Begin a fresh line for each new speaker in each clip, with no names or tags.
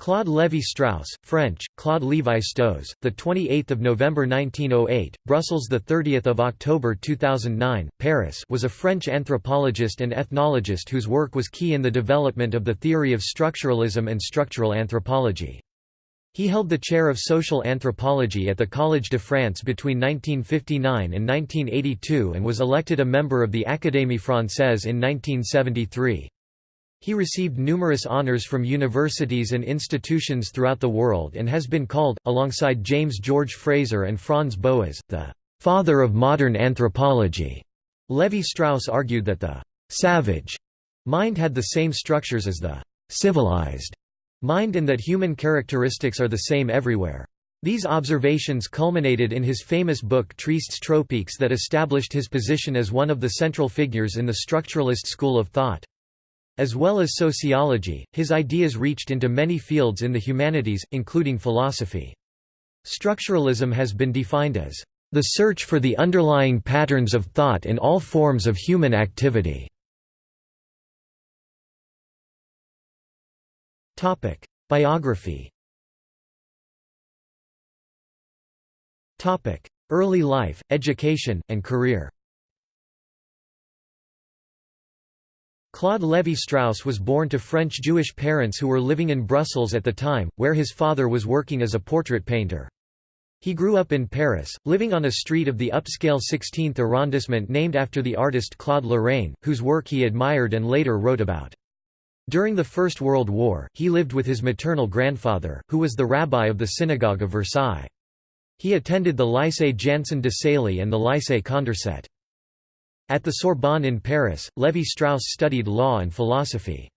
Claude Lévi-Strauss, French, Claude Lévi-Strauss, the 28th of November 1908, Brussels the 30th of October 2009, Paris, was a French anthropologist and ethnologist whose work was key in the development of the theory of structuralism and structural anthropology. He held the chair of social anthropology at the Collège de France between 1959 and 1982 and was elected a member of the Académie Française in 1973. He received numerous honors from universities and institutions throughout the world and has been called, alongside James George Frazer and Franz Boas, the «father of modern anthropology». Levi-Strauss argued that the «savage» mind had the same structures as the «civilized» mind and that human characteristics are the same everywhere. These observations culminated in his famous book Tristes Tropiques that established his position as one of the central figures in the structuralist school of thought. As well as sociology, his ideas reached into many fields in the humanities, including philosophy. Structuralism has been defined as the search for the underlying patterns of thought in all forms of human activity. Topic: Biography Topic: Early life, education, and career Claude Lévi-Strauss was born to French Jewish parents who were living in Brussels at the time, where his father was working as a portrait painter. He grew up in Paris, living on a street of the upscale 16th arrondissement named after the artist Claude Lorrain, whose work he admired and later wrote about. During the First World War, he lived with his maternal grandfather, who was the rabbi of the Synagogue of Versailles. He attended the Lycée Janson de Sailly and the Lycée Condorcet. At the Sorbonne in Paris, Lévi-Strauss studied law and philosophy.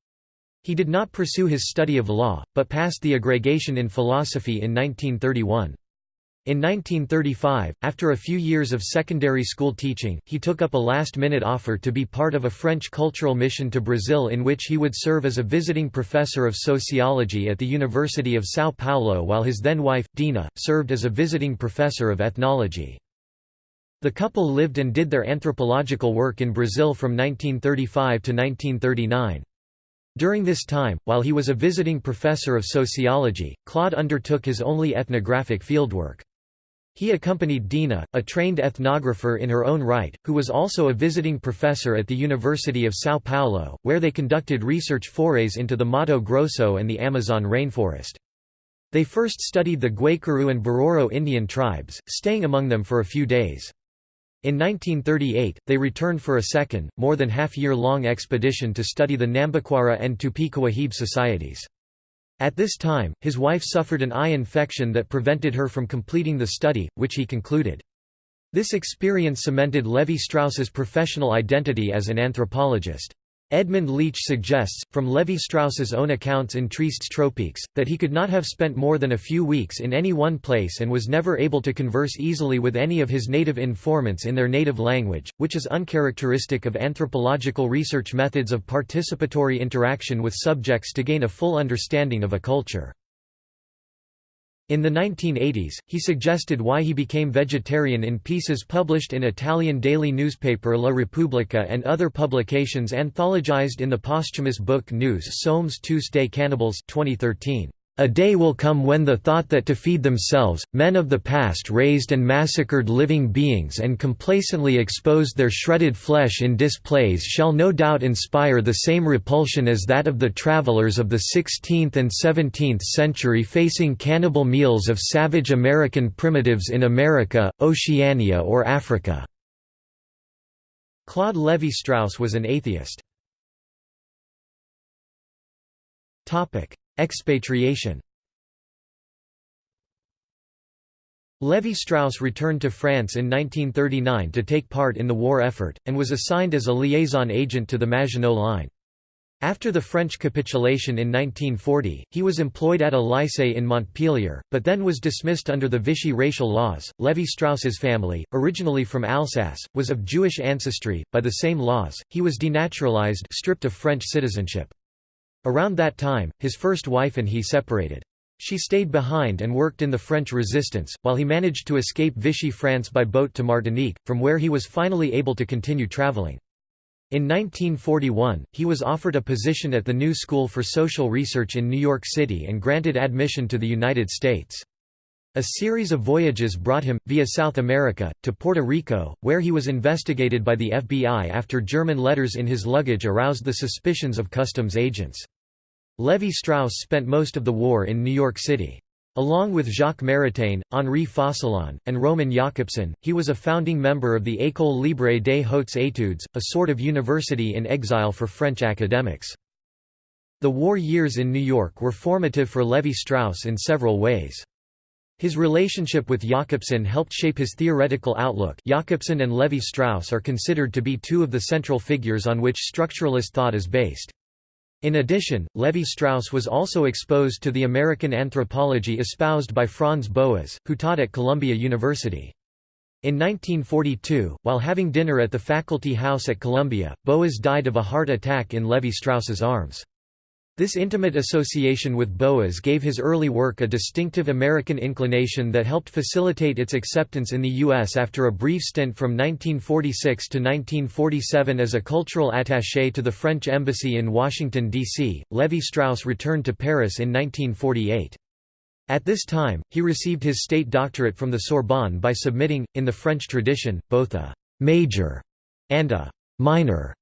He did not pursue his study of law, but passed the agrégation in philosophy in 1931. In 1935, after a few years of secondary school teaching, he took up a last-minute offer to be part of a French cultural mission to Brazil in which he would serve as a visiting professor of sociology at the University of São Paulo while his then-wife, Dina, served as a visiting professor of ethnology. The couple lived and did their anthropological work in Brazil from 1935 to 1939. During this time, while he was a visiting professor of sociology, Claude undertook his only ethnographic fieldwork. He accompanied Dina, a trained ethnographer in her own right, who was also a visiting professor at the University of São Paulo, where they conducted research forays into the Mato Grosso and the Amazon rainforest. They first studied the Guaycurú and Bororo Indian tribes, staying among them for a few days. In 1938, they returned for a second, more than half-year-long expedition to study the Nambiquara and Tupí-Kawahib societies. At this time, his wife suffered an eye infection that prevented her from completing the study, which he concluded. This experience cemented Levi-Strauss's professional identity as an anthropologist. Edmund Leach suggests, from Levi-Strauss's own accounts in Tropiques, that he could not have spent more than a few weeks in any one place and was never able to converse easily with any of his native informants in their native language, which is uncharacteristic of anthropological research methods of participatory interaction with subjects to gain a full understanding of a culture. In the 1980s, he suggested why he became vegetarian in pieces published in Italian daily newspaper La Repubblica and other publications anthologized in the posthumous book Nous sommes tous des cannibales 2013. A day will come when the thought that to feed themselves, men of the past raised and massacred living beings and complacently exposed their shredded flesh in displays shall no doubt inspire the same repulsion as that of the travelers of the 16th and 17th century facing cannibal meals of savage American primitives in America, Oceania or Africa." Claude Lévi-Strauss was an atheist. Expatriation Lévi-Strauss returned to France in 1939 to take part in the war effort, and was assigned as a liaison agent to the Maginot Line. After the French capitulation in 1940, he was employed at a lycée in Montpellier, but then was dismissed under the Vichy racial laws. Lévi-Strauss's family, originally from Alsace, was of Jewish ancestry. By the same laws, he was denaturalized, stripped of French citizenship. Around that time, his first wife and he separated. She stayed behind and worked in the French resistance, while he managed to escape Vichy France by boat to Martinique, from where he was finally able to continue traveling. In 1941, he was offered a position at the New School for Social Research in New York City and granted admission to the United States. A series of voyages brought him, via South America, to Puerto Rico, where he was investigated by the FBI after German letters in his luggage aroused the suspicions of customs agents. Levi Strauss spent most of the war in New York City. Along with Jacques Maritain, Henri Focillon, and Roman Jakobson, he was a founding member of the École Libre des Hautes Études, a sort of university in exile for French academics. The war years in New York were formative for Levi Strauss in several ways. His relationship with Jakobson helped shape his theoretical outlook Jakobson and Levi Strauss are considered to be two of the central figures on which structuralist thought is based. In addition, Levi-Strauss was also exposed to the American anthropology espoused by Franz Boas, who taught at Columbia University. In 1942, while having dinner at the faculty house at Columbia, Boas died of a heart attack in Levi-Strauss's arms. This intimate association with Boas gave his early work a distinctive American inclination that helped facilitate its acceptance in the U.S. After a brief stint from 1946 to 1947 as a cultural attaché to the French Embassy in Washington, D.C., Levi-Strauss returned to Paris in 1948. At this time, he received his state doctorate from the Sorbonne by submitting, in the French tradition, both a «major» and a «minor»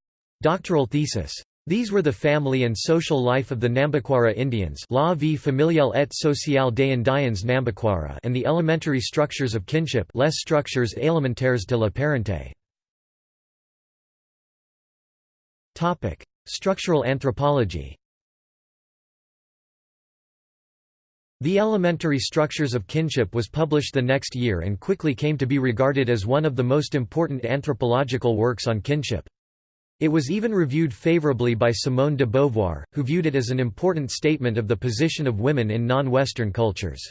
doctoral thesis. These were the family and social life of the Nambikwara Indians La vie familiale et sociale des Indiens Nambikwara and the elementary structures of kinship les structures élémentaires de la parenté. Structural anthropology The Elementary Structures of Kinship was published the next year and quickly came to be regarded as one of the most important anthropological works on kinship. It was even reviewed favorably by Simone de Beauvoir, who viewed it as an important statement of the position of women in non-Western cultures.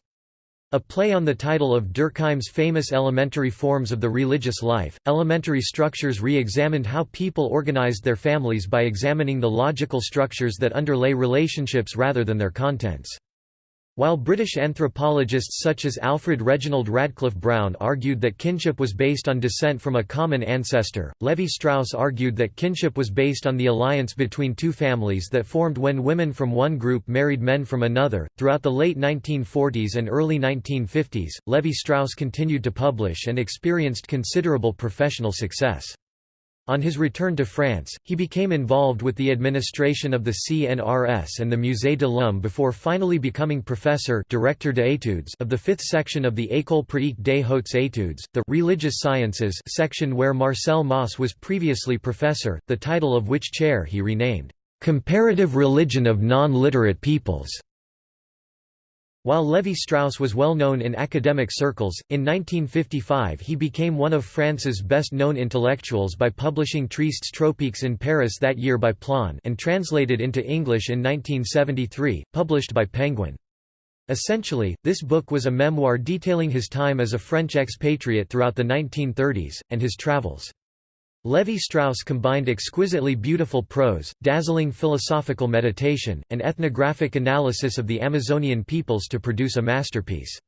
A play on the title of Durkheim's famous Elementary Forms of the Religious Life, Elementary Structures re-examined how people organized their families by examining the logical structures that underlay relationships rather than their contents. While British anthropologists such as Alfred Reginald Radcliffe Brown argued that kinship was based on descent from a common ancestor, Levi-Strauss argued that kinship was based on the alliance between two families that formed when women from one group married men from another. Throughout the late 1940s and early 1950s, Levi-Strauss continued to publish and experienced considerable professional success. On his return to France, he became involved with the administration of the CNRS and the Musée de l'Homme before finally becoming professor directeur d'études of the fifth section of the École pratique des hautes études, the religious sciences section where Marcel Mauss was previously professor, the title of which chair he renamed, "'Comparative Religion of Non-Literate Peoples' While Levi-Strauss was well known in academic circles, in 1955 he became one of France's best-known intellectuals by publishing Tristes tropiques in Paris that year by Plon and translated into English in 1973, published by Penguin. Essentially, this book was a memoir detailing his time as a French expatriate throughout the 1930s, and his travels. Levi-Strauss combined exquisitely beautiful prose, dazzling philosophical meditation, and ethnographic analysis of the Amazonian peoples to produce a masterpiece.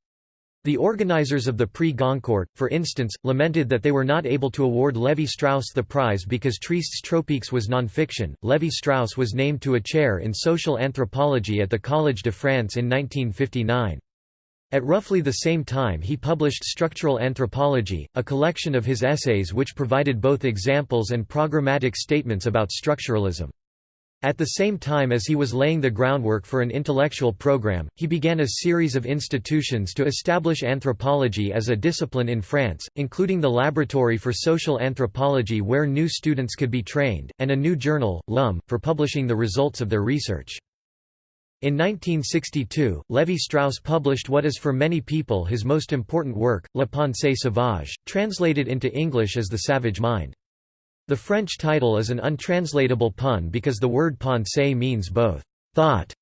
The organizers of the Prix Goncourt, for instance, lamented that they were not able to award Levi-Strauss the prize because Tristes tropiques was non-fiction. Levi-Strauss was named to a chair in social anthropology at the Collège de France in 1959. At roughly the same time he published Structural Anthropology, a collection of his essays which provided both examples and programmatic statements about structuralism. At the same time as he was laying the groundwork for an intellectual program, he began a series of institutions to establish anthropology as a discipline in France, including the Laboratory for Social Anthropology where new students could be trained, and a new journal, L'Homme, for publishing the results of their research. In 1962, Levi-Strauss published what is for many people his most important work, La Pensée sauvage, translated into English as The Savage Mind. The French title is an untranslatable pun because the word pensée means both «thought»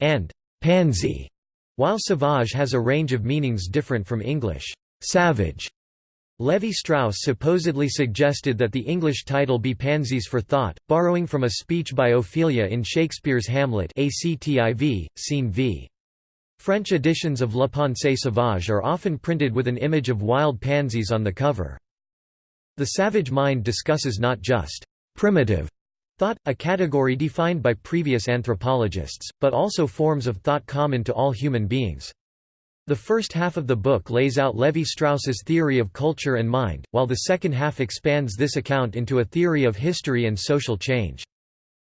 and «pansy», while sauvage has a range of meanings different from English «savage». Levi-Strauss supposedly suggested that the English title be Pansies for Thought, borrowing from a speech by Ophelia in Shakespeare's Hamlet activ, scene v. French editions of La Pensée sauvage are often printed with an image of wild pansies on the cover. The Savage Mind discusses not just «primitive» Thought, a category defined by previous anthropologists, but also forms of thought common to all human beings. The first half of the book lays out Levi-Strauss's theory of culture and mind, while the second half expands this account into a theory of history and social change.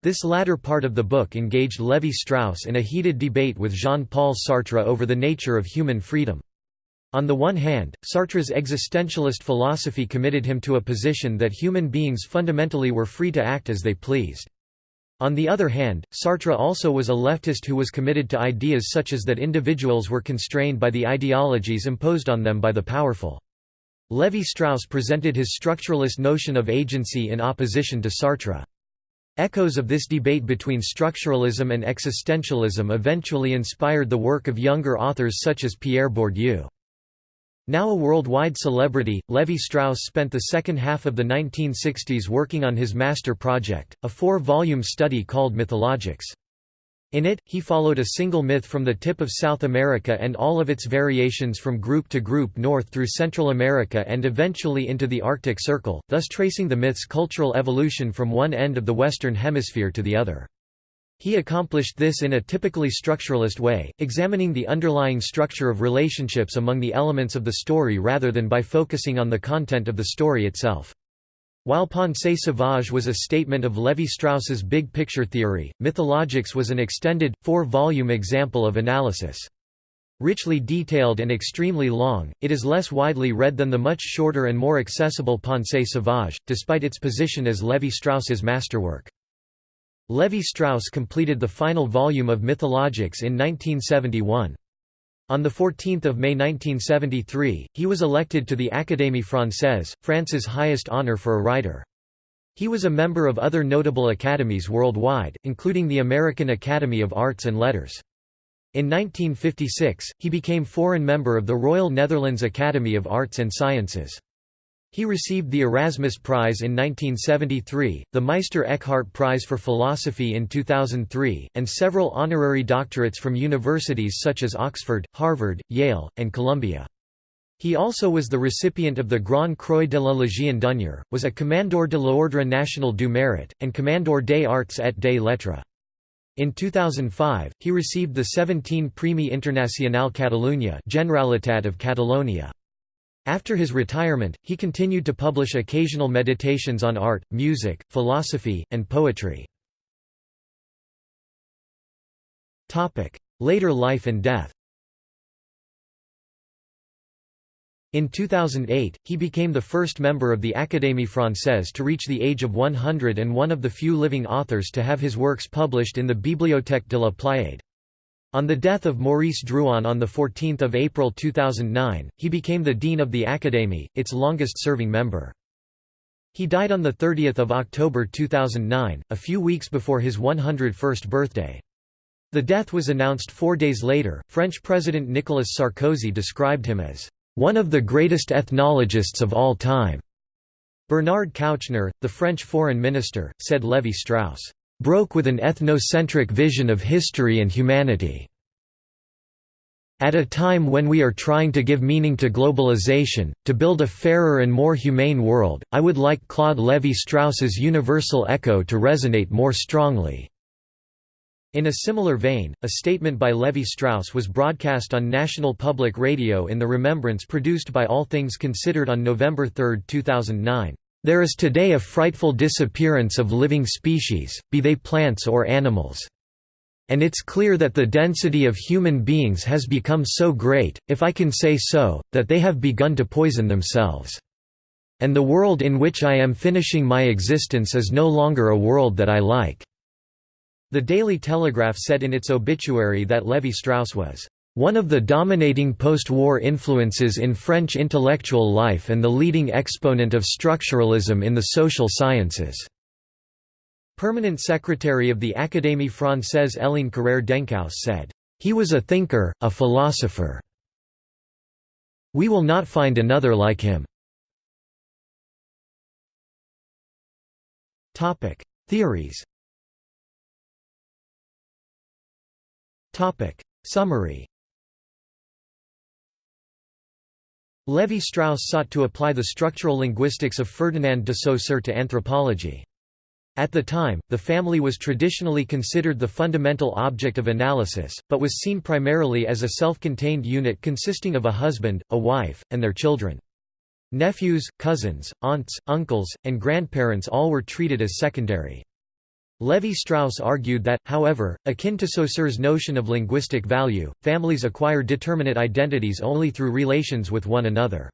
This latter part of the book engaged Levi-Strauss in a heated debate with Jean-Paul Sartre over the nature of human freedom. On the one hand, Sartre's existentialist philosophy committed him to a position that human beings fundamentally were free to act as they pleased. On the other hand, Sartre also was a leftist who was committed to ideas such as that individuals were constrained by the ideologies imposed on them by the powerful. Levi-Strauss presented his structuralist notion of agency in opposition to Sartre. Echoes of this debate between structuralism and existentialism eventually inspired the work of younger authors such as Pierre Bourdieu. Now a worldwide celebrity, Levi-Strauss spent the second half of the 1960s working on his master project, a four-volume study called Mythologiques. In it, he followed a single myth from the tip of South America and all of its variations from group to group north through Central America and eventually into the Arctic Circle, thus tracing the myth's cultural evolution from one end of the Western Hemisphere to the other. He accomplished this in a typically structuralist way, examining the underlying structure of relationships among the elements of the story rather than by focusing on the content of the story itself. While Pensée sauvage was a statement of Levi-Strauss's big picture theory, Mythologiques was an extended, four-volume example of analysis. Richly detailed and extremely long, it is less widely read than the much shorter and more accessible Pensée sauvage, despite its position as Levi-Strauss's masterwork. Levi-Strauss completed the final volume of Mythologiques in 1971. On 14 May 1973, he was elected to the Académie Française, France's highest honor for a writer. He was a member of other notable academies worldwide, including the American Academy of Arts and Letters. In 1956, he became foreign member of the Royal Netherlands Academy of Arts and Sciences. He received the Erasmus Prize in 1973, the Meister Eckhart Prize for Philosophy in 2003, and several honorary doctorates from universities such as Oxford, Harvard, Yale, and Columbia. He also was the recipient of the Grand Croix de la Légion d'honneur, was a Commandeur de l'Ordre National du Mérite, and Commandeur des Arts et des Lettres. In 2005, he received the 17 Premi Internacional Catalunya Generalitat of Catalonia. After his retirement, he continued to publish occasional meditations on art, music, philosophy, and poetry. Later life and death In 2008, he became the first member of the Académie Française to reach the age of 100 and one of the few living authors to have his works published in the Bibliothèque de la Pléiade. On the death of Maurice Druon on 14 April 2009, he became the Dean of the Académie, its longest-serving member. He died on 30 October 2009, a few weeks before his 101st birthday. The death was announced four days later. French President Nicolas Sarkozy described him as one of the greatest ethnologists of all time. Bernard Kouchner, the French foreign minister, said Levi-Strauss broke with an ethnocentric vision of history and humanity. At a time when we are trying to give meaning to globalization, to build a fairer and more humane world, I would like Claude Lévi-Strauss's universal echo to resonate more strongly." In a similar vein, a statement by Levi-Strauss was broadcast on National Public Radio in the remembrance produced by All Things Considered on November 3, 2009. There is today a frightful disappearance of living species, be they plants or animals. And it's clear that the density of human beings has become so great, if I can say so, that they have begun to poison themselves. And the world in which I am finishing my existence is no longer a world that I like." The Daily Telegraph said in its obituary that Levi-Strauss was one of the dominating post-war influences in French intellectual life and the leading exponent of structuralism in the social sciences." Permanent secretary of the Académie Française Hélène Carrère d'Encausse said, "...he was a thinker, a philosopher. We will not find another like him." Theories Summary Levi-Strauss sought to apply the structural linguistics of Ferdinand de Saussure to anthropology. At the time, the family was traditionally considered the fundamental object of analysis, but was seen primarily as a self-contained unit consisting of a husband, a wife, and their children. Nephews, cousins, aunts, uncles, and grandparents all were treated as secondary. Levi-Strauss argued that, however, akin to Saussure's notion of linguistic value, families acquire determinate identities only through relations with one another.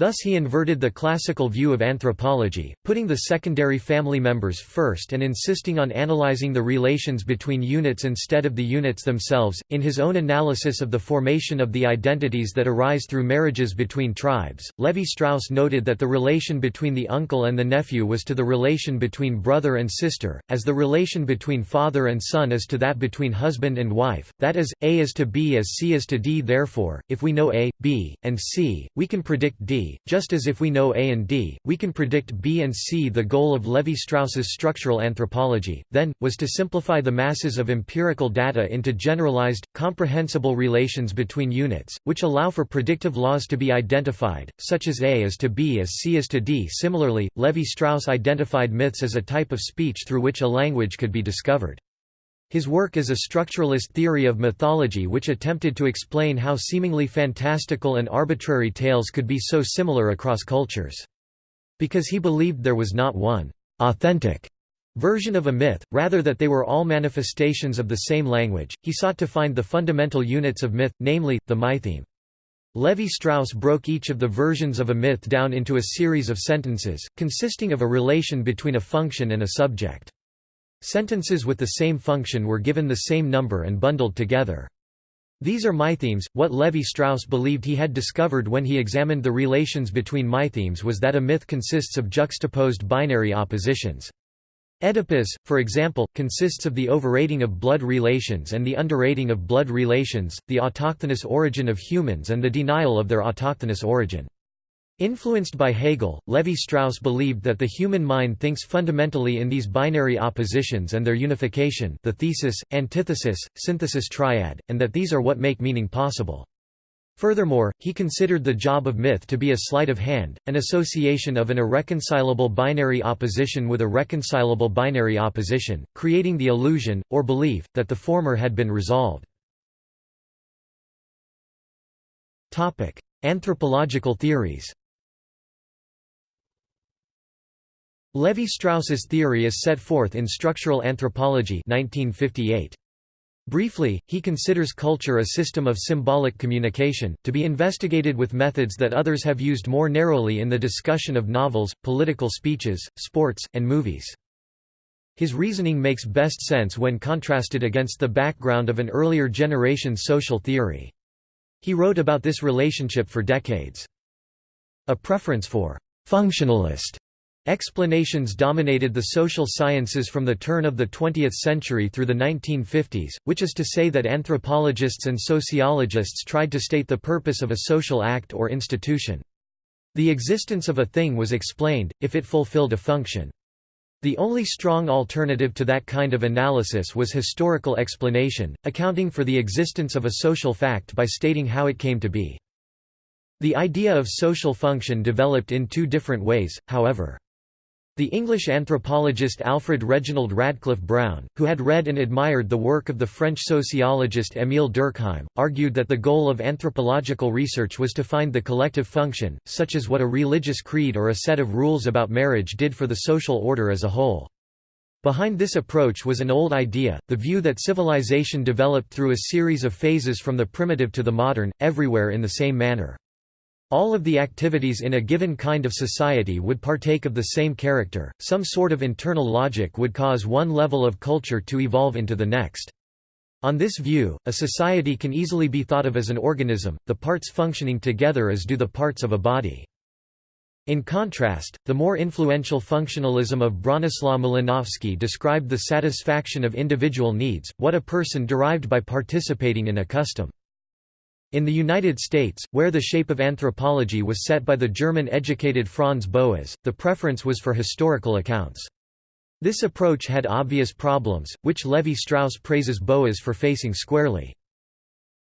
Thus he inverted the classical view of anthropology, putting the secondary family members first and insisting on analyzing the relations between units instead of the units themselves. In his own analysis of the formation of the identities that arise through marriages between tribes, Levi Strauss noted that the relation between the uncle and the nephew was to the relation between brother and sister, as the relation between father and son is to that between husband and wife, that is, A is to B as C is to D. Therefore, if we know A, B, and C, we can predict D just as if we know A and D, we can predict B and C. The goal of Levi-Strauss's structural anthropology, then, was to simplify the masses of empirical data into generalized, comprehensible relations between units, which allow for predictive laws to be identified, such as A is to B as C is to D. Similarly, Levi-Strauss identified myths as a type of speech through which a language could be discovered. His work is a structuralist theory of mythology which attempted to explain how seemingly fantastical and arbitrary tales could be so similar across cultures. Because he believed there was not one authentic version of a myth, rather that they were all manifestations of the same language, he sought to find the fundamental units of myth, namely, the mytheme. Levi-Strauss broke each of the versions of a myth down into a series of sentences, consisting of a relation between a function and a subject. Sentences with the same function were given the same number and bundled together. These are mythemes. What Levi-Strauss believed he had discovered when he examined the relations between mythemes was that a myth consists of juxtaposed binary oppositions. Oedipus, for example, consists of the overrating of blood relations and the underrating of blood relations, the autochthonous origin of humans and the denial of their autochthonous origin. Influenced by Hegel, Levi-Strauss believed that the human mind thinks fundamentally in these binary oppositions and their unification the thesis, antithesis, synthesis triad, and that these are what make meaning possible. Furthermore, he considered the job of myth to be a sleight of hand, an association of an irreconcilable binary opposition with a reconcilable binary opposition, creating the illusion, or belief, that the former had been resolved. Anthropological theories Levi-Strauss's theory is set forth in Structural Anthropology 1958. Briefly, he considers culture a system of symbolic communication, to be investigated with methods that others have used more narrowly in the discussion of novels, political speeches, sports, and movies. His reasoning makes best sense when contrasted against the background of an earlier generation's social theory. He wrote about this relationship for decades. A preference for «functionalist» Explanations dominated the social sciences from the turn of the 20th century through the 1950s, which is to say that anthropologists and sociologists tried to state the purpose of a social act or institution. The existence of a thing was explained, if it fulfilled a function. The only strong alternative to that kind of analysis was historical explanation, accounting for the existence of a social fact by stating how it came to be. The idea of social function developed in two different ways, however. The English anthropologist Alfred Reginald Radcliffe Brown, who had read and admired the work of the French sociologist Émile Durkheim, argued that the goal of anthropological research was to find the collective function, such as what a religious creed or a set of rules about marriage did for the social order as a whole. Behind this approach was an old idea, the view that civilization developed through a series of phases from the primitive to the modern, everywhere in the same manner. All of the activities in a given kind of society would partake of the same character, some sort of internal logic would cause one level of culture to evolve into the next. On this view, a society can easily be thought of as an organism, the parts functioning together as do the parts of a body. In contrast, the more influential functionalism of Bronislaw Malinowski described the satisfaction of individual needs, what a person derived by participating in a custom. In the United States, where the shape of anthropology was set by the German-educated Franz Boas, the preference was for historical accounts. This approach had obvious problems, which Levi-Strauss praises Boas for facing squarely.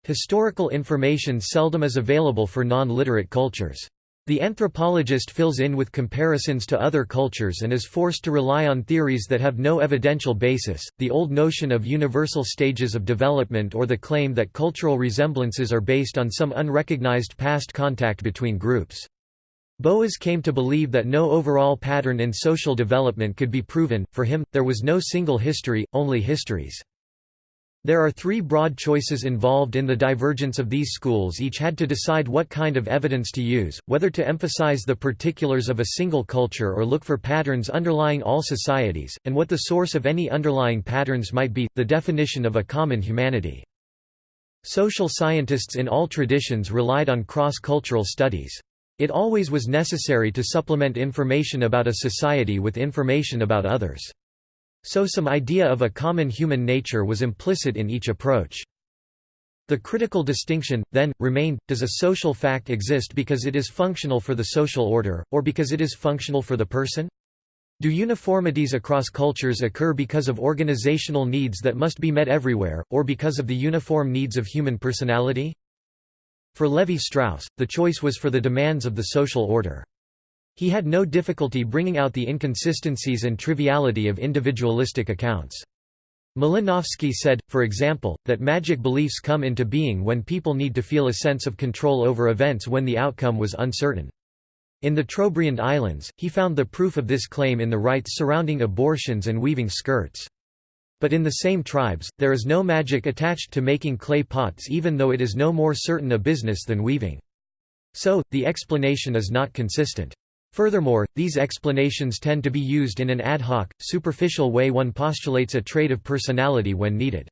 Historical information seldom is available for non-literate cultures. The anthropologist fills in with comparisons to other cultures and is forced to rely on theories that have no evidential basis. The old notion of universal stages of development or the claim that cultural resemblances are based on some unrecognized past contact between groups. Boas came to believe that no overall pattern in social development could be proven, for him, there was no single history, only histories. There are three broad choices involved in the divergence of these schools each had to decide what kind of evidence to use, whether to emphasize the particulars of a single culture or look for patterns underlying all societies, and what the source of any underlying patterns might be, the definition of a common humanity. Social scientists in all traditions relied on cross-cultural studies. It always was necessary to supplement information about a society with information about others. So some idea of a common human nature was implicit in each approach. The critical distinction, then, remained, does a social fact exist because it is functional for the social order, or because it is functional for the person? Do uniformities across cultures occur because of organizational needs that must be met everywhere, or because of the uniform needs of human personality? For Levi-Strauss, the choice was for the demands of the social order. He had no difficulty bringing out the inconsistencies and triviality of individualistic accounts. Malinowski said, for example, that magic beliefs come into being when people need to feel a sense of control over events when the outcome was uncertain. In the Trobriand Islands, he found the proof of this claim in the rites surrounding abortions and weaving skirts. But in the same tribes, there is no magic attached to making clay pots even though it is no more certain a business than weaving. So, the explanation is not consistent. Furthermore, these explanations tend to be used in an ad hoc, superficial way one postulates a trait of personality when needed.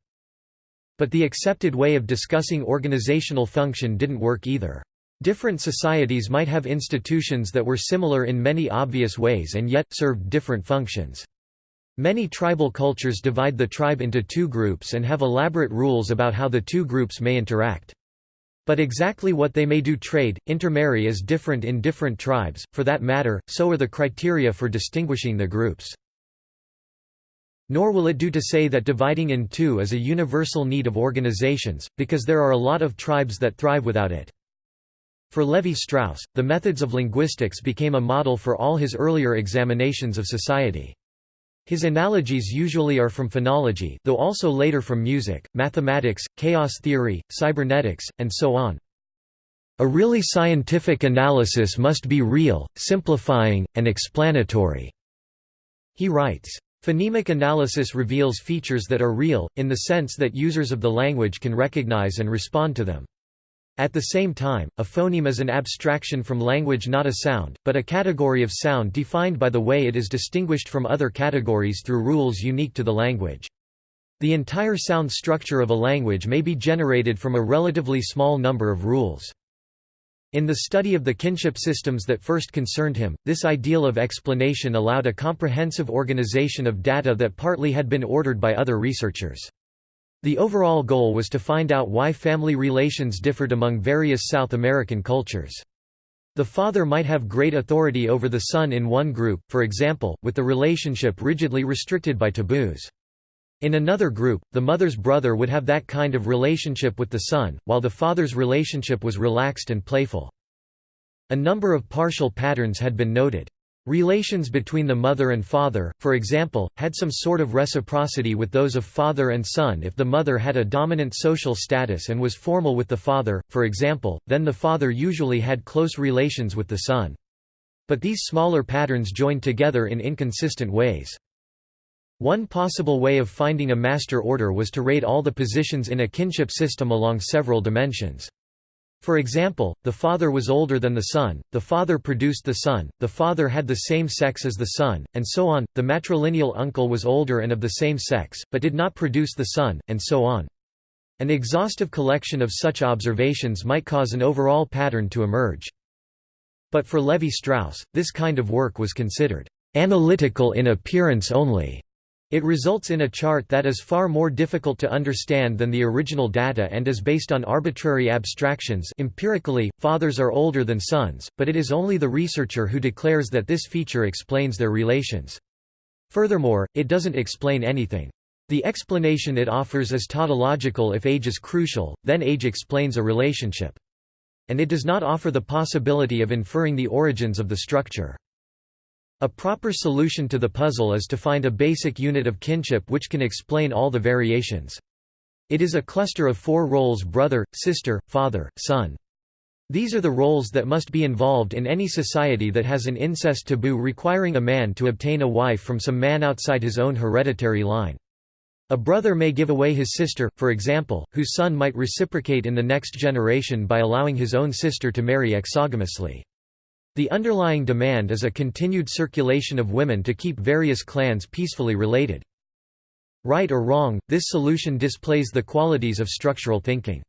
But the accepted way of discussing organizational function didn't work either. Different societies might have institutions that were similar in many obvious ways and yet, served different functions. Many tribal cultures divide the tribe into two groups and have elaborate rules about how the two groups may interact. But exactly what they may do trade, intermarry is different in different tribes, for that matter, so are the criteria for distinguishing the groups. Nor will it do to say that dividing in two is a universal need of organizations, because there are a lot of tribes that thrive without it. For Levi-Strauss, the methods of linguistics became a model for all his earlier examinations of society. His analogies usually are from phonology though also later from music, mathematics, chaos theory, cybernetics, and so on. A really scientific analysis must be real, simplifying, and explanatory." He writes. Phonemic analysis reveals features that are real, in the sense that users of the language can recognize and respond to them. At the same time, a phoneme is an abstraction from language not a sound, but a category of sound defined by the way it is distinguished from other categories through rules unique to the language. The entire sound structure of a language may be generated from a relatively small number of rules. In the study of the kinship systems that first concerned him, this ideal of explanation allowed a comprehensive organization of data that partly had been ordered by other researchers. The overall goal was to find out why family relations differed among various South American cultures. The father might have great authority over the son in one group, for example, with the relationship rigidly restricted by taboos. In another group, the mother's brother would have that kind of relationship with the son, while the father's relationship was relaxed and playful. A number of partial patterns had been noted. Relations between the mother and father, for example, had some sort of reciprocity with those of father and son if the mother had a dominant social status and was formal with the father, for example, then the father usually had close relations with the son. But these smaller patterns joined together in inconsistent ways. One possible way of finding a master order was to rate all the positions in a kinship system along several dimensions. For example, the father was older than the son, the father produced the son, the father had the same sex as the son, and so on, the matrilineal uncle was older and of the same sex, but did not produce the son, and so on. An exhaustive collection of such observations might cause an overall pattern to emerge. But for Levi-Strauss, this kind of work was considered analytical in appearance only. It results in a chart that is far more difficult to understand than the original data and is based on arbitrary abstractions empirically, fathers are older than sons, but it is only the researcher who declares that this feature explains their relations. Furthermore, it doesn't explain anything. The explanation it offers is tautological if age is crucial, then age explains a relationship. and it does not offer the possibility of inferring the origins of the structure. A proper solution to the puzzle is to find a basic unit of kinship which can explain all the variations. It is a cluster of four roles brother, sister, father, son. These are the roles that must be involved in any society that has an incest taboo requiring a man to obtain a wife from some man outside his own hereditary line. A brother may give away his sister, for example, whose son might reciprocate in the next generation by allowing his own sister to marry exogamously. The underlying demand is a continued circulation of women to keep various clans peacefully related. Right or wrong, this solution displays the qualities of structural thinking.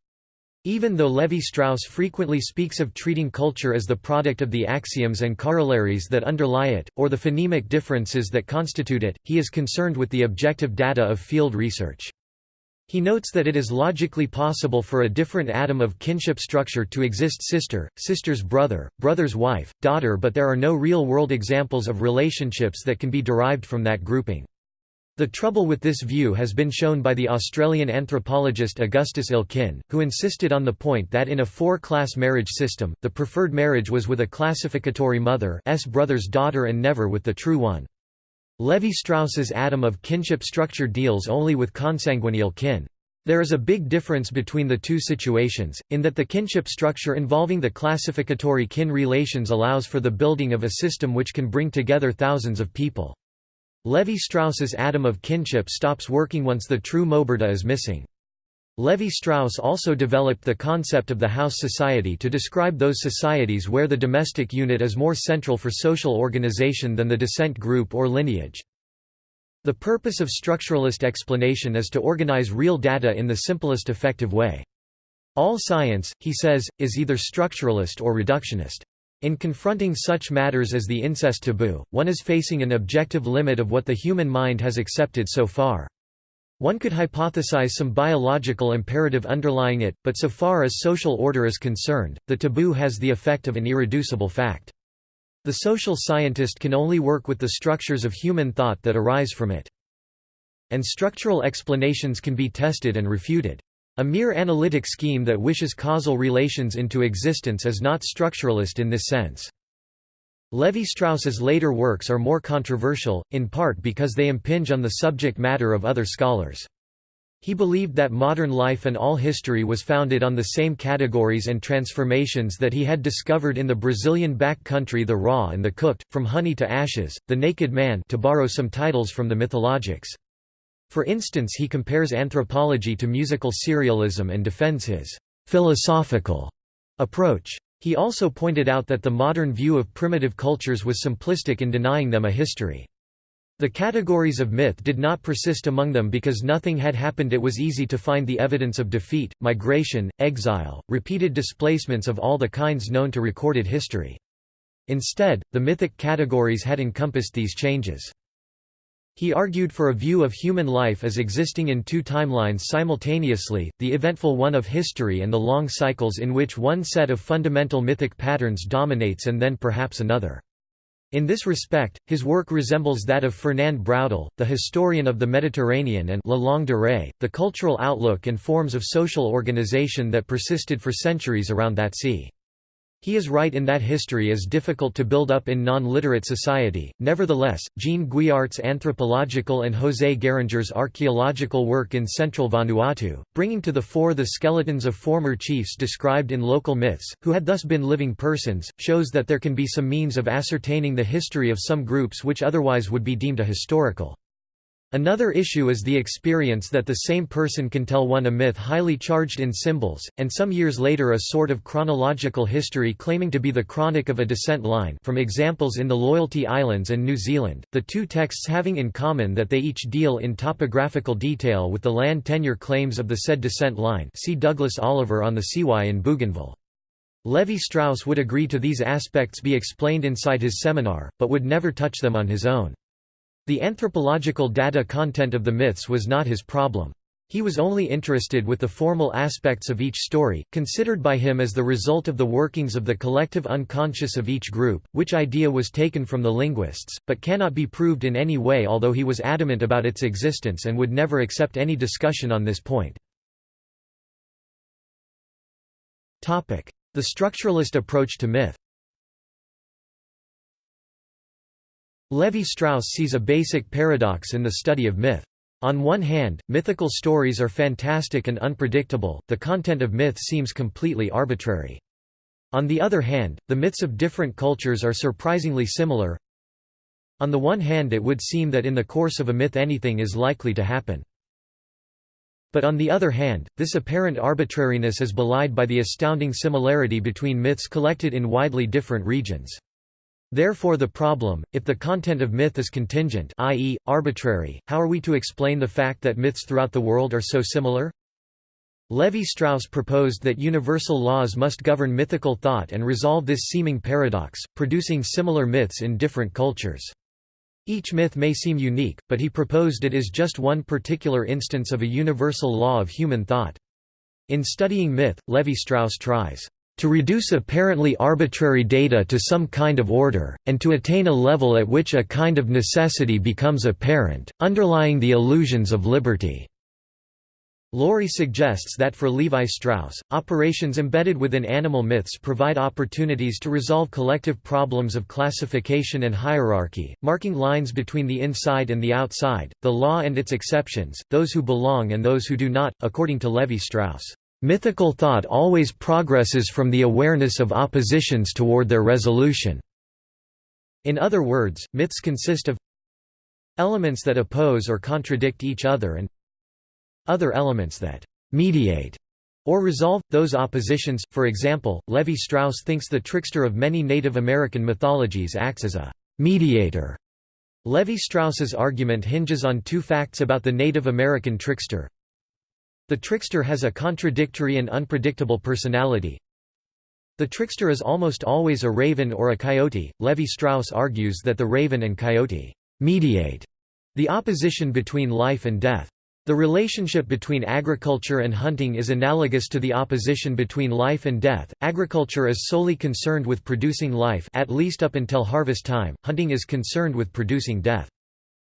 Even though Levi-Strauss frequently speaks of treating culture as the product of the axioms and corollaries that underlie it, or the phonemic differences that constitute it, he is concerned with the objective data of field research. He notes that it is logically possible for a different atom of kinship structure to exist sister, sister's brother, brother's wife, daughter but there are no real-world examples of relationships that can be derived from that grouping. The trouble with this view has been shown by the Australian anthropologist Augustus Elkin, who insisted on the point that in a four-class marriage system, the preferred marriage was with a classificatory mother s brother's daughter and never with the true one. Levi-Strauss's atom of kinship structure deals only with consanguineal kin. There is a big difference between the two situations, in that the kinship structure involving the classificatory kin relations allows for the building of a system which can bring together thousands of people. Levi-Strauss's atom of kinship stops working once the true moberta is missing. Levi-Strauss also developed the concept of the house society to describe those societies where the domestic unit is more central for social organization than the descent group or lineage. The purpose of structuralist explanation is to organize real data in the simplest effective way. All science, he says, is either structuralist or reductionist. In confronting such matters as the incest taboo, one is facing an objective limit of what the human mind has accepted so far. One could hypothesize some biological imperative underlying it, but so far as social order is concerned, the taboo has the effect of an irreducible fact. The social scientist can only work with the structures of human thought that arise from it. And structural explanations can be tested and refuted. A mere analytic scheme that wishes causal relations into existence is not structuralist in this sense. Levi-Strauss's later works are more controversial, in part because they impinge on the subject matter of other scholars. He believed that modern life and all history was founded on the same categories and transformations that he had discovered in the Brazilian back country the raw and the cooked, from honey to ashes, the naked man to borrow some titles from the mythologiques. For instance he compares anthropology to musical serialism and defends his «philosophical» approach. He also pointed out that the modern view of primitive cultures was simplistic in denying them a history. The categories of myth did not persist among them because nothing had happened it was easy to find the evidence of defeat, migration, exile, repeated displacements of all the kinds known to recorded history. Instead, the mythic categories had encompassed these changes. He argued for a view of human life as existing in two timelines simultaneously, the eventful one of history and the long cycles in which one set of fundamental mythic patterns dominates and then perhaps another. In this respect, his work resembles that of Fernand Braudel, the historian of the Mediterranean and La Longue Durée, the cultural outlook and forms of social organization that persisted for centuries around that sea. He is right in that history is difficult to build up in non-literate society. Nevertheless, Jean Guiart's anthropological and José Garanger's archaeological work in central Vanuatu, bringing to the fore the skeletons of former chiefs described in local myths, who had thus been living persons, shows that there can be some means of ascertaining the history of some groups which otherwise would be deemed ahistorical. Another issue is the experience that the same person can tell one a myth highly charged in symbols, and some years later a sort of chronological history claiming to be the chronic of a descent line from examples in the Loyalty Islands and New Zealand, the two texts having in common that they each deal in topographical detail with the land tenure claims of the said descent line see Douglas Oliver on the Siwai in Bougainville. Levi-Strauss would agree to these aspects be explained inside his seminar, but would never touch them on his own. The anthropological data content of the myths was not his problem. He was only interested with the formal aspects of each story, considered by him as the result of the workings of the collective unconscious of each group, which idea was taken from the linguists, but cannot be proved in any way although he was adamant about its existence and would never accept any discussion on this point. The structuralist approach to myth Levi-Strauss sees a basic paradox in the study of myth. On one hand, mythical stories are fantastic and unpredictable, the content of myth seems completely arbitrary. On the other hand, the myths of different cultures are surprisingly similar. On the one hand it would seem that in the course of a myth anything is likely to happen. But on the other hand, this apparent arbitrariness is belied by the astounding similarity between myths collected in widely different regions. Therefore the problem, if the content of myth is contingent i.e., arbitrary, how are we to explain the fact that myths throughout the world are so similar? Levi-Strauss proposed that universal laws must govern mythical thought and resolve this seeming paradox, producing similar myths in different cultures. Each myth may seem unique, but he proposed it is just one particular instance of a universal law of human thought. In studying myth, Levi-Strauss tries to reduce apparently arbitrary data to some kind of order, and to attain a level at which a kind of necessity becomes apparent, underlying the illusions of liberty. Laurie suggests that for Levi-Strauss, operations embedded within animal myths provide opportunities to resolve collective problems of classification and hierarchy, marking lines between the inside and the outside, the law and its exceptions, those who belong and those who do not, according to Levi-Strauss. Mythical thought always progresses from the awareness of oppositions toward their resolution. In other words, myths consist of elements that oppose or contradict each other and other elements that mediate or resolve, those oppositions. For example, Levi Strauss thinks the trickster of many Native American mythologies acts as a mediator. Levi Strauss's argument hinges on two facts about the Native American trickster. The trickster has a contradictory and unpredictable personality. The trickster is almost always a raven or a coyote. Levi Strauss argues that the raven and coyote mediate the opposition between life and death. The relationship between agriculture and hunting is analogous to the opposition between life and death. Agriculture is solely concerned with producing life at least up until harvest time, hunting is concerned with producing death.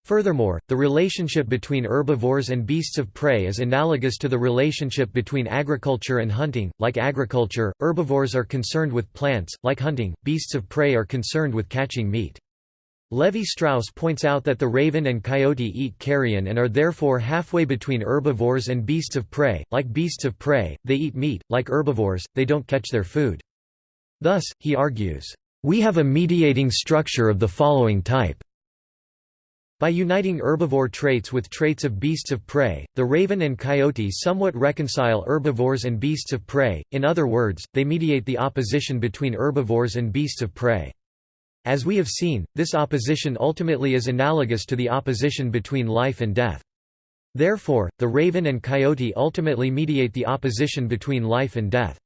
Furthermore, the relationship between herbivores and beasts of prey is analogous to the relationship between agriculture and hunting. Like agriculture, herbivores are concerned with plants, like hunting, beasts of prey are concerned with catching meat. Levi-Strauss points out that the raven and coyote eat carrion and are therefore halfway between herbivores and beasts of prey. Like beasts of prey, they eat meat, like herbivores, they don't catch their food. Thus, he argues, "...we have a mediating structure of the following type. By uniting herbivore traits with traits of beasts of prey, the raven and coyote somewhat reconcile herbivores and beasts of prey, in other words, they mediate the opposition between herbivores and beasts of prey. As we have seen, this opposition ultimately is analogous to the opposition between life and death. Therefore, the raven and coyote ultimately mediate the opposition between life and death.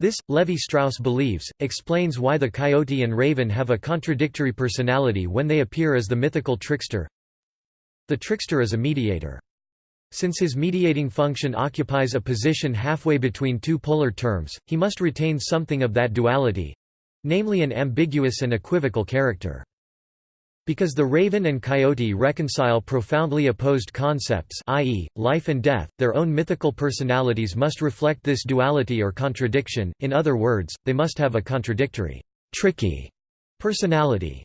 This, Levi-Strauss believes, explains why the coyote and raven have a contradictory personality when they appear as the mythical trickster. The trickster is a mediator. Since his mediating function occupies a position halfway between two polar terms, he must retain something of that duality—namely an ambiguous and equivocal character. Because the raven and coyote reconcile profoundly opposed concepts i.e., life and death, their own mythical personalities must reflect this duality or contradiction, in other words, they must have a contradictory, tricky personality.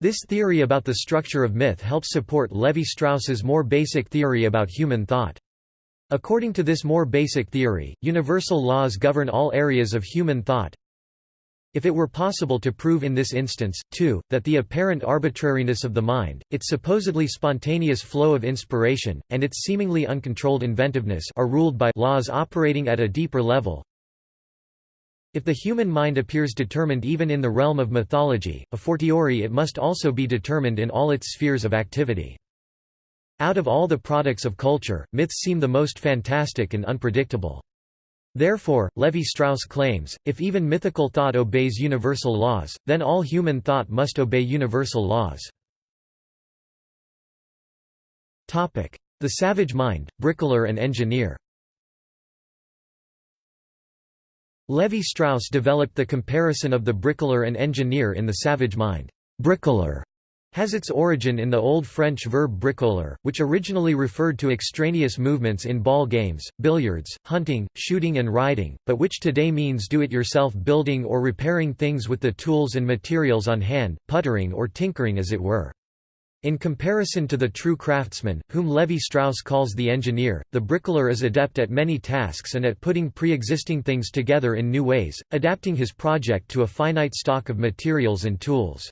This theory about the structure of myth helps support Levi-Strauss's more basic theory about human thought. According to this more basic theory, universal laws govern all areas of human thought, if it were possible to prove in this instance, too, that the apparent arbitrariness of the mind, its supposedly spontaneous flow of inspiration, and its seemingly uncontrolled inventiveness are ruled by laws operating at a deeper level, if the human mind appears determined even in the realm of mythology, a fortiori it must also be determined in all its spheres of activity. Out of all the products of culture, myths seem the most fantastic and unpredictable. Therefore, Levi-Strauss claims, if even mythical thought obeys universal laws, then all human thought must obey universal laws. The savage mind, bricklayer and engineer Levi-Strauss developed the comparison of the bricklayer and engineer in the savage mind. Bricklayer has its origin in the Old French verb bricoler, which originally referred to extraneous movements in ball games, billiards, hunting, shooting and riding, but which today means do-it-yourself building or repairing things with the tools and materials on hand, puttering or tinkering as it were. In comparison to the true craftsman, whom Levi-Strauss calls the engineer, the bricoleur is adept at many tasks and at putting pre-existing things together in new ways, adapting his project to a finite stock of materials and tools.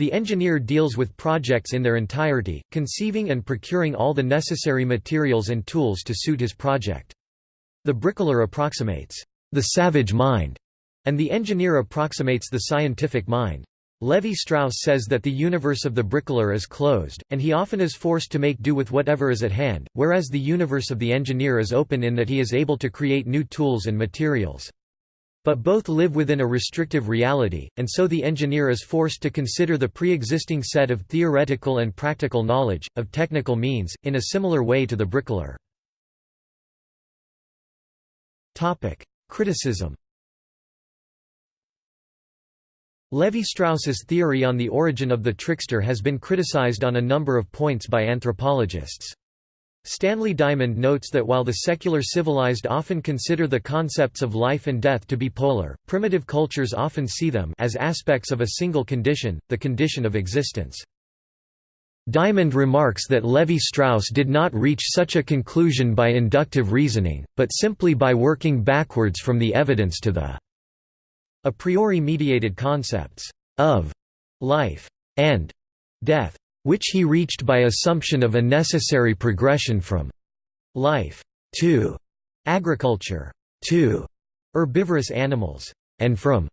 The engineer deals with projects in their entirety, conceiving and procuring all the necessary materials and tools to suit his project. The bricoleur approximates the savage mind, and the engineer approximates the scientific mind. Levi-Strauss says that the universe of the bricoleur is closed, and he often is forced to make do with whatever is at hand, whereas the universe of the engineer is open in that he is able to create new tools and materials. But both live within a restrictive reality, and so the engineer is forced to consider the pre-existing set of theoretical and practical knowledge, of technical means, in a similar way to the bricoleur. Criticism Levi-Strauss's theory on the origin of the trickster has been criticized on a number of points by anthropologists. Stanley Diamond notes that while the secular civilized often consider the concepts of life and death to be polar, primitive cultures often see them as aspects of a single condition, the condition of existence. Diamond remarks that Levi-Strauss did not reach such a conclusion by inductive reasoning, but simply by working backwards from the evidence to the a priori mediated concepts of life and death which he reached by assumption of a necessary progression from life to agriculture to herbivorous animals, and from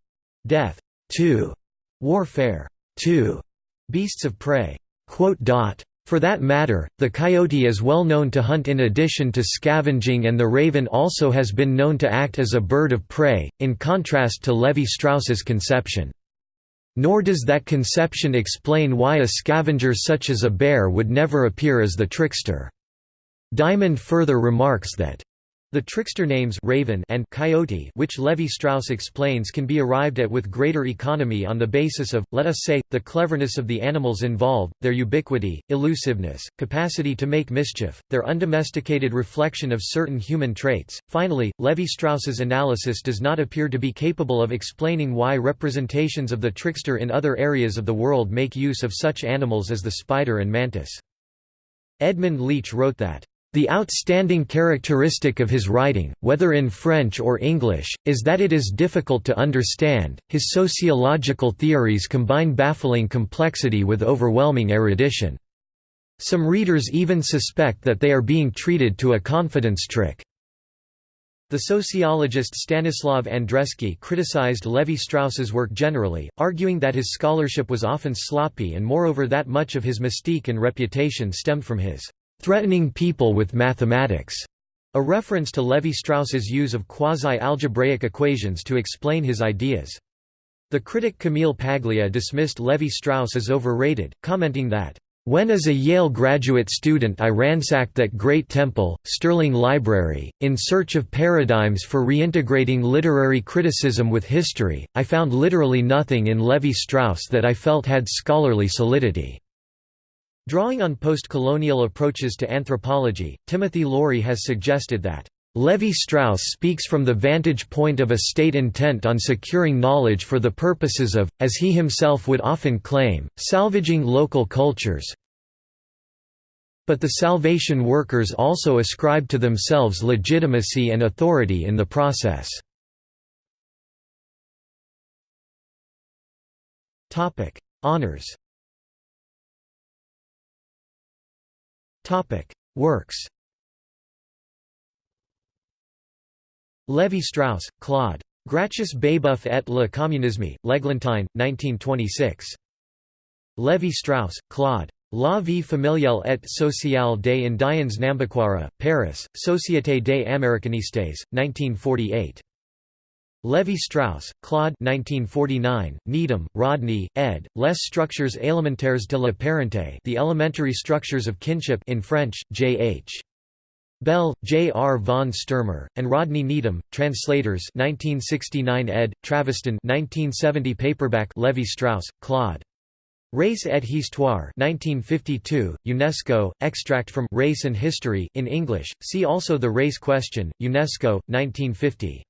death to warfare to beasts of prey. For that matter, the coyote is well known to hunt in addition to scavenging and the raven also has been known to act as a bird of prey, in contrast to Levi-Strauss's conception. Nor does that conception explain why a scavenger such as a bear would never appear as the trickster. Diamond further remarks that the trickster names raven and coyote which Levi-Strauss explains can be arrived at with greater economy on the basis of, let us say, the cleverness of the animals involved, their ubiquity, elusiveness, capacity to make mischief, their undomesticated reflection of certain human traits. Finally, Levi-Strauss's analysis does not appear to be capable of explaining why representations of the trickster in other areas of the world make use of such animals as the spider and mantis. Edmund Leach wrote that the outstanding characteristic of his writing, whether in French or English, is that it is difficult to understand. His sociological theories combine baffling complexity with overwhelming erudition. Some readers even suspect that they are being treated to a confidence trick. The sociologist Stanislav Andreski criticized Levi-Strauss's work generally, arguing that his scholarship was often sloppy and moreover that much of his mystique and reputation stemmed from his threatening people with mathematics, a reference to Levi-Strauss's use of quasi-algebraic equations to explain his ideas. The critic Camille Paglia dismissed Levi-Strauss as overrated, commenting that, "...when as a Yale graduate student I ransacked that great temple, Sterling Library, in search of paradigms for reintegrating literary criticism with history, I found literally nothing in Levi-Strauss that I felt had scholarly solidity." Drawing on post-colonial approaches to anthropology, Timothy Laurie has suggested that Levi-Strauss speaks from the vantage point of a state intent on securing knowledge for the purposes of, as he himself would often claim, salvaging local cultures. But the salvation workers also ascribe to themselves legitimacy and authority in the process. Honours Works Levi-Strauss, Claude. Gracchus Babeuf et le communisme, L'Eglantine, 1926. Levi-Strauss, Claude. La vie familiale et sociale des Indiens Nambiquara, Paris, Société des Américanistes, 1948. Levi-Strauss, Claude 1949, Needham, Rodney, ed., Les structures élémentaires de la parenté The Elementary Structures of Kinship in French, J. H. Bell, J. R. von Sturmer, and Rodney Needham, translators 1969 ed., Traviston 1970 paperback Levi-Strauss, Claude. Race et Histoire 1952, UNESCO, extract from Race and History in English, see also The Race Question, UNESCO, 1950.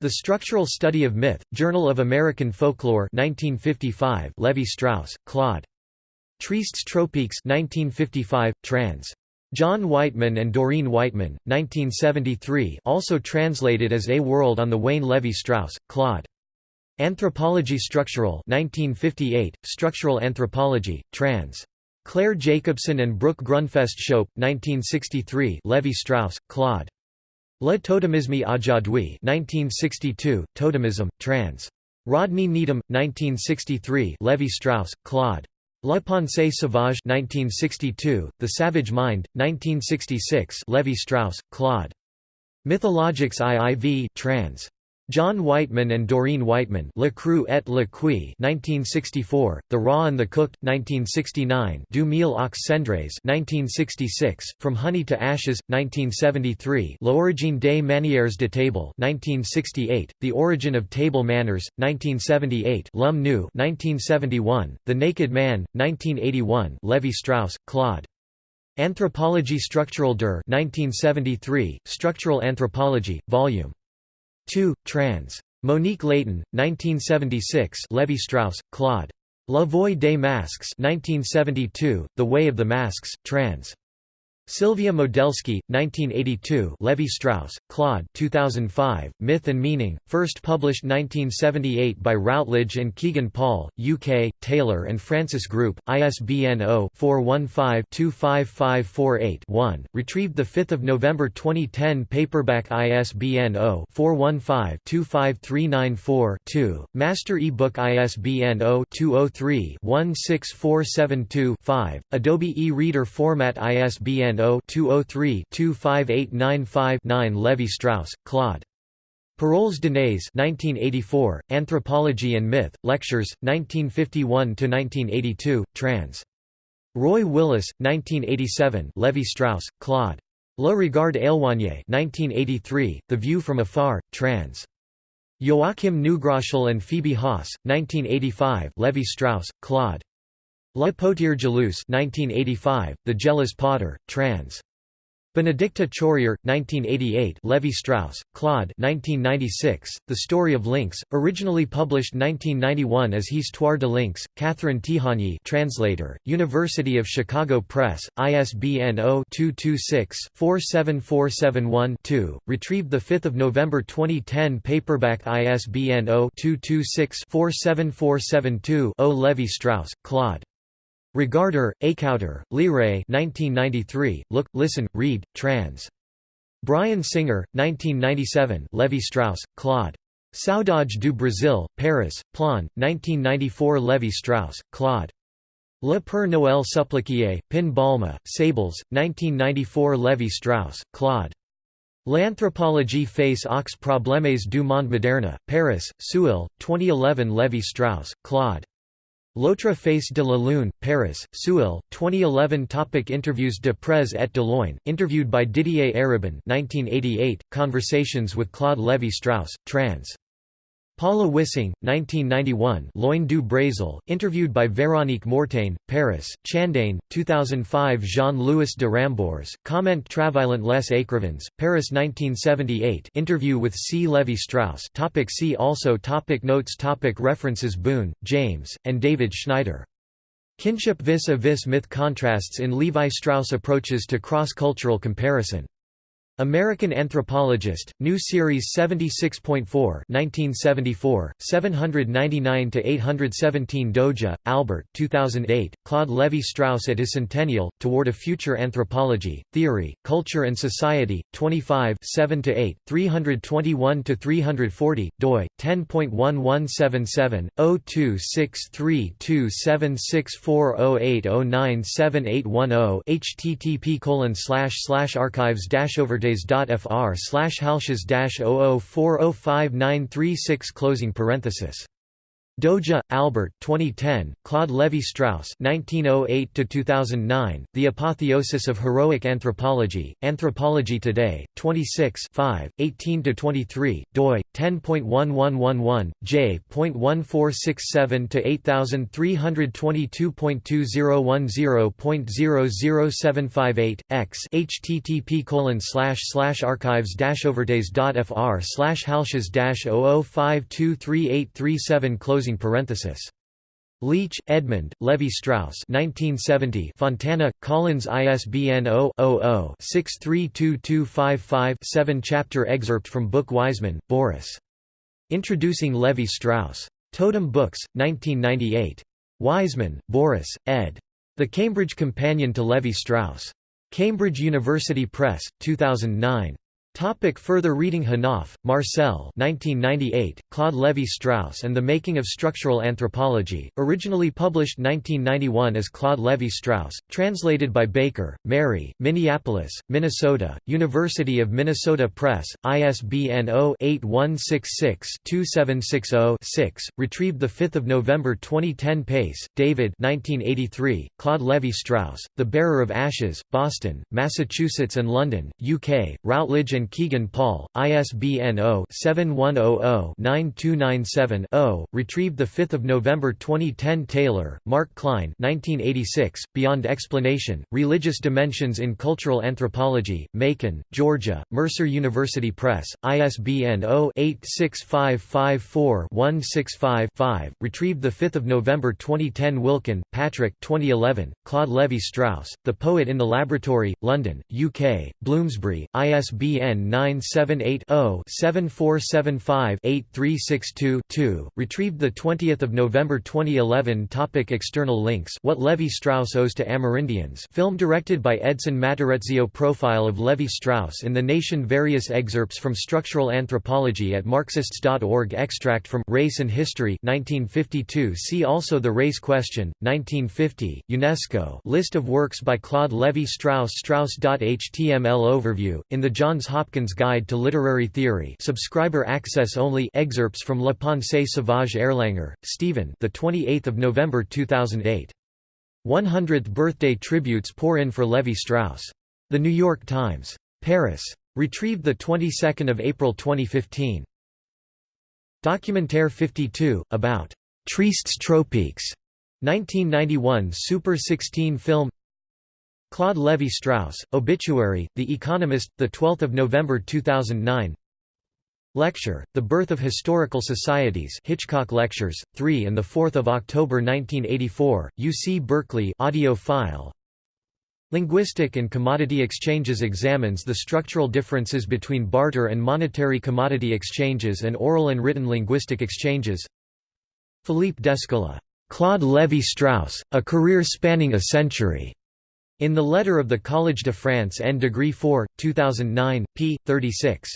The Structural Study of Myth, Journal of American Folklore 1955, Levi-Strauss, Claude. Tristes tropiques 1955, trans. John Weightman and Doreen Weightman, 1973 also translated as A World on the Wane Levi-Strauss, Claude. Anthropology Structural 1958, Structural Anthropology, trans. Claire Jacobson and Brooke Grundfest Schoepf, 1963 Levi-Strauss, Claude. Le totemisme aujourd'hui 1962, Totemism, trans. Rodney Needham, 1963 Levi-Strauss, Claude. La pensée sauvage 1962, The Savage Mind, 1966 Levi-Strauss, Claude. Mythologiques IIV trans. John Weightman and Doreen Weightman Le Cru et le Cuit 1964, The Raw and the Cooked, 1969 Du miel aux Cendres 1966, From Honey to Ashes, 1973 L'origine des manières de table 1968, The Origin of Table Manners, 1978 L'Homme Nu 1971, The Naked Man, 1981 Levi-Strauss, Claude. Anthropologie structurale der 1973, Structural Anthropology, Vol. 2, trans. Monique Layton, 1976 Levi-Strauss, Claude. La Voie des Masques 1972, The Way of the Masks, trans. Sylvia Modelski, 1982 Levi-Strauss, Claude 2005, Myth and Meaning, first published 1978 by Routledge and Kegan Paul, UK, Taylor and Francis Group, ISBN 0-415-25548-1, retrieved 5 November 2010 paperback ISBN 0-415-25394-2, master ebook ISBN 0-203-16472-5, Adobe e-reader format ISBN 0-203-25895-9 Levi-Strauss, Claude. Paroles données 1984, Anthropology and Myth, Lectures, 1951–1982, trans. Roy Willis, 1987 Levi-Strauss, Claude. Le Regard éloigné 1983, The View from Afar, trans. Joachim Neugroschel and Phoebe Haas, 1985 Levi-Strauss, Claude. La Potière Jalouse 1985, The Jealous Potter, trans. Benedicta Chourier, 1988 Levi-Strauss, Claude 1996, The Story of Lynx, originally published 1991 as Histoire de Lynx, Catherine Tihanyi translator, University of Chicago Press, ISBN 0-226-47471-2, retrieved 5 November 2010 paperback ISBN 0-226-47472-0 Levi-Strauss, Claude. Regarder, Écouter, Leray 1993, Look, Listen, Read, trans. Brian Singer, 1997 Levi-Strauss, Claude. Saudade du Brasil, Paris, Plon, 1994 Levi-Strauss, Claude. Le Père Noël supplicié, Pin Balma, Sables, 1994 Levi-Strauss, Claude. L'anthropologie face aux problèmes du monde moderne, Paris, Seuil, 2011 Levi-Strauss, Claude. L'autre face de la Lune, Paris, Seuil, 2011 Topic Interviews de près et de Loin, interviewed by Didier Eribon 1988, Conversations with Claude Lévi-Strauss, trans. Paula Wissing, 1991 Loin du Brésil, interviewed by Véronique Mortaigne, Paris, Chandeigne, 2005 Jean-Louis de Rambures, Comment travaillant les écrivains, Paris 1978 interview with C. Levi-Strauss topic See also topic Notes topic References Boon, James, and David Schneider. Kinship vis-a-vis myth contrasts in Levi-Strauss approaches to cross-cultural comparison. American Anthropologist, New Series 76.4 1974, 799–817 Doja, Albert 2008, Claude Lévi-Strauss at his centennial, Toward a Future Anthropology, Theory, Culture and Society, 25 7–8, 321–340, doi, 10.1177, 0263276408097810 http archives over fr slash halshes dash 00405936 closing parenthesis Doja, Albert 2010, Claude Lévi-Strauss (1908–2009), The Apotheosis of Heroic Anthropology, Anthropology Today, 26 18–23, doi 10.1111, j.1467 x http colon slash slash archives dash overdays dot fr slash halshes dash 00523837 close closing parenthesis. Leach, Edmund, Levi-Strauss 1970 Fontana, Collins ISBN 0-00-632255-7 Chapter excerpt from book Wiseman, Boris. Introducing Levi-Strauss. Totem Books, 1998. Wiseman, Boris, ed. The Cambridge Companion to Levi-Strauss. Cambridge University Press, 2009. Topic further reading Hénaff, Marcel 1998, Claude Lévi-Strauss and the Making of Structural Anthropology, originally published 1991 as Claude Lévi-Strauss, translated by Baker, Mary, Minneapolis, Minnesota, University of Minnesota Press, ISBN 0-8166-2760-6, retrieved 5 November 2010 Pace, David 1983, Claude Lévi-Strauss, The Bearer of Ashes, Boston, Massachusetts and London, UK, Routledge and Kegan Paul, ISBN 0-7100-9297-0, retrieved 5 November 2010 Taylor, Mark Kline 1986, Beyond Explanation, Religious Dimensions in Cultural Anthropology, Macon, Georgia, Mercer University Press, ISBN 0-86554-165-5, retrieved 5 November 2010 Wilcken, Patrick 2011, Claude Lévi-Strauss, The Poet in the Laboratory, London, UK, Bloomsbury, ISBN ISBN 978-0-7475-8362-2, retrieved 20 November 2011 Topic External links What Levi-Strauss owes to Amerindians film directed by Edson Matarazzo Profile of Levi-Strauss in The Nation Various excerpts from Structural Anthropology at Marxists.org Extract from Race and History 1952 See also The Race Question, 1950, UNESCO List of works by Claude Levi-Strauss Strauss.html Overview, in the Johns Hopkins Hopkins Guide to Literary Theory subscriber access only excerpts from La Pensée Sauvage Erlanger, Stephen the 28th of November 2008 100th birthday tributes pour in for Levi-Strauss The New York Times. Paris. Retrieved the 22nd of April 2015 Documentaire 52 about Tristes tropiques. 1991 Super 16 film Claude Lévi-Strauss, Obituary, The Economist, 12 November 2009 Lecture, The Birth of Historical Societies Hitchcock Lectures, 3 and 4 October 1984, UC Berkeley audio file. Linguistic and Commodity Exchanges examines the structural differences between barter and monetary commodity exchanges and oral and written linguistic exchanges. Philippe Descola, "'Claude Lévi-Strauss, A Career Spanning a Century' In the letter of the Collège de France N degree 4, 2009, p. 36.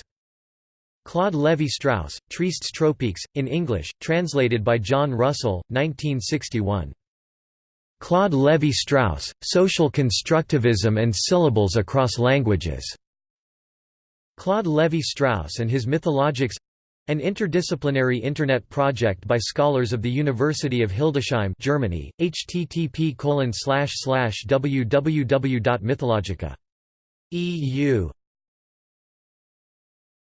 Claude Lévi-Strauss, Tristes tropiques, in English, translated by John Russell, 1961. Claude Lévi-Strauss, Social Constructivism and Syllables Across Languages. Claude Lévi-Strauss and his Mythologics an interdisciplinary Internet project by scholars of the University of Hildesheim Germany, http www.mythologica.eu